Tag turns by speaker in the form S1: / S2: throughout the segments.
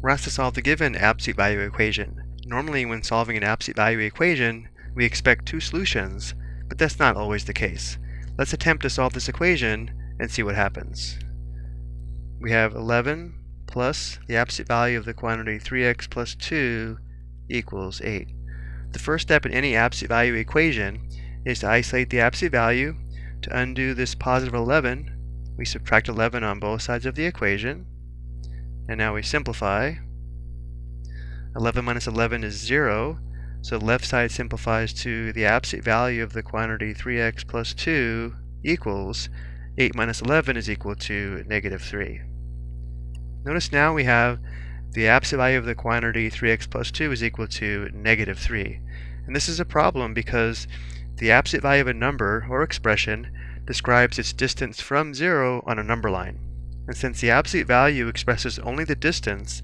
S1: We're asked to solve the given absolute value equation. Normally when solving an absolute value equation, we expect two solutions, but that's not always the case. Let's attempt to solve this equation and see what happens. We have 11 plus the absolute value of the quantity 3x plus 2 equals 8. The first step in any absolute value equation is to isolate the absolute value. To undo this positive 11, we subtract 11 on both sides of the equation. And now we simplify. 11 minus 11 is 0, so left side simplifies to the absolute value of the quantity 3x plus 2 equals 8 minus 11 is equal to negative 3. Notice now we have the absolute value of the quantity 3x plus 2 is equal to negative 3. And this is a problem because the absolute value of a number or expression describes its distance from 0 on a number line. And since the absolute value expresses only the distance,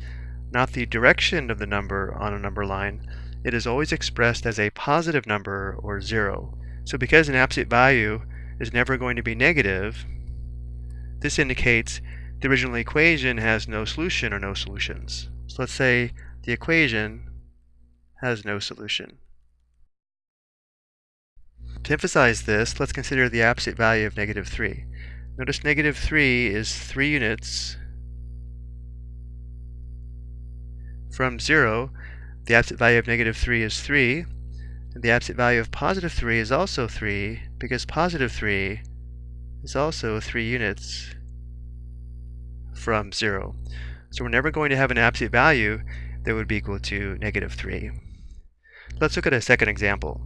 S1: not the direction of the number on a number line, it is always expressed as a positive number or 0. So because an absolute value is never going to be negative, this indicates the original equation has no solution or no solutions. So let's say the equation has no solution. To emphasize this, let's consider the absolute value of negative 3. Notice negative 3 is 3 units from 0. The absolute value of negative 3 is 3. And the absolute value of positive 3 is also 3 because positive 3 is also 3 units from 0. So we're never going to have an absolute value that would be equal to negative 3. Let's look at a second example.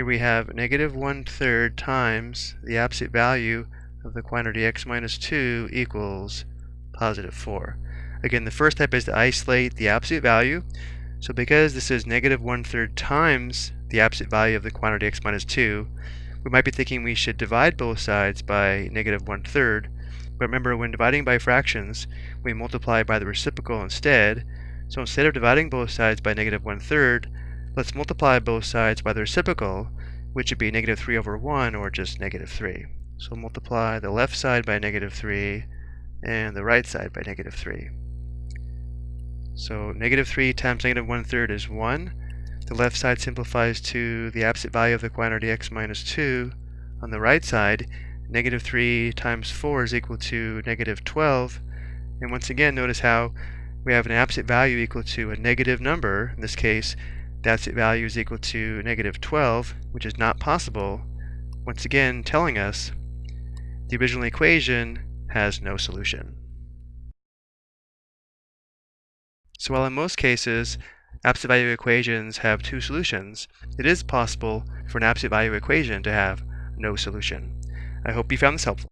S1: Here we have negative one-third times the absolute value of the quantity x minus 2 equals positive 4. Again, the first step is to isolate the absolute value. So because this is negative one-third times the absolute value of the quantity x minus 2, we might be thinking we should divide both sides by negative one-third. But remember, when dividing by fractions, we multiply by the reciprocal instead. So instead of dividing both sides by negative one-third, Let's multiply both sides by the reciprocal, which would be negative 3 over 1, or just negative 3. So multiply the left side by negative 3, and the right side by negative 3. So negative 3 times negative 1 third is 1. The left side simplifies to the absolute value of the quantity x minus 2. On the right side, negative 3 times 4 is equal to negative 12. And once again, notice how we have an absolute value equal to a negative number, in this case that's value is equal to negative 12, which is not possible, once again telling us the original equation has no solution. So while in most cases absolute value equations have two solutions, it is possible for an absolute value equation to have no solution. I hope you found this helpful.